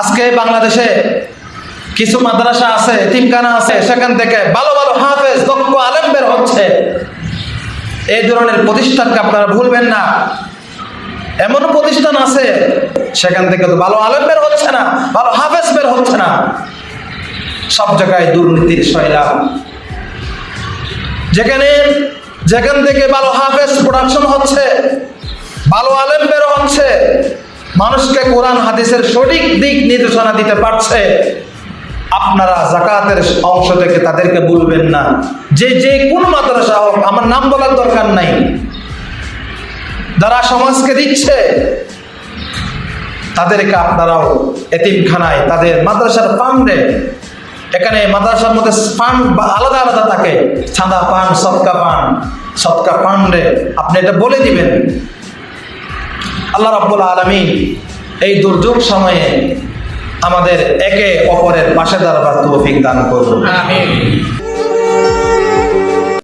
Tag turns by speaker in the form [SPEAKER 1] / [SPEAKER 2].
[SPEAKER 1] আজকে বাংলাদেশে কিছু মাদ্রাসা আছে তিমখানা আছে, সেখান থেকে ভালো ভালো হাফেজ, দক্ষ আলেম বের হচ্ছে। এই ধরনের প্রতিষ্ঠানকে আপনারা ভুলবেন না। এমন প্রতিষ্ঠান আছে, সেখান থেকে তো ভালো আলেম বের হচ্ছে না, ভালো হাফেজ বের হচ্ছে না। সব জায়গায় দুর্নীতির শৈলা যেখানে যেখান থেকে ভালো হাফেজ প্রোডাকশন হচ্ছে, ভালো আলেম বের মানুষকে কোরআন, হাদিসের সঠিক দিক নির্দেশনা দিতে পারছে। আপনারা জাকাতের অংশ থেকে তাদেরকে বলবেন না। যে যে কোন মাদ্রাসা হোক, আমার নাম বলার দরকার নাই। যারা সমাজকে দিচ্ছে, তাদেরকে আপনারাও এতিমখানায়, তাদের মাদ্রাসার ফান্ডে, এখানে মাদ্রাসার মধ্যে ফান্ড বা আলাদা আলাদা থাকে। ছাঁদা পান সৎকা পান সৎকা ফান্ডে আপনি এটা বলে দিবেন। আল্লাহ রাবুল আলমী এই দুর্যোগ সময়ে আমাদের একে অপরের পাশে দাঁড়াবার তৌফিক দান করুন।